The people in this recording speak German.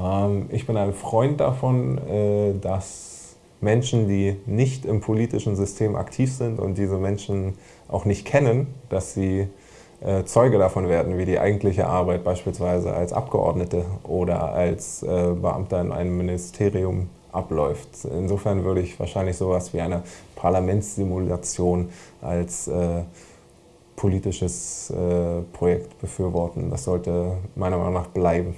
Ähm, ich bin ein Freund davon, äh, dass Menschen, die nicht im politischen System aktiv sind und diese Menschen auch nicht kennen, dass sie äh, Zeuge davon werden, wie die eigentliche Arbeit beispielsweise als Abgeordnete oder als äh, Beamter in einem Ministerium abläuft. Insofern würde ich wahrscheinlich sowas wie eine Parlamentssimulation als äh, politisches äh, Projekt befürworten. Das sollte meiner Meinung nach bleiben.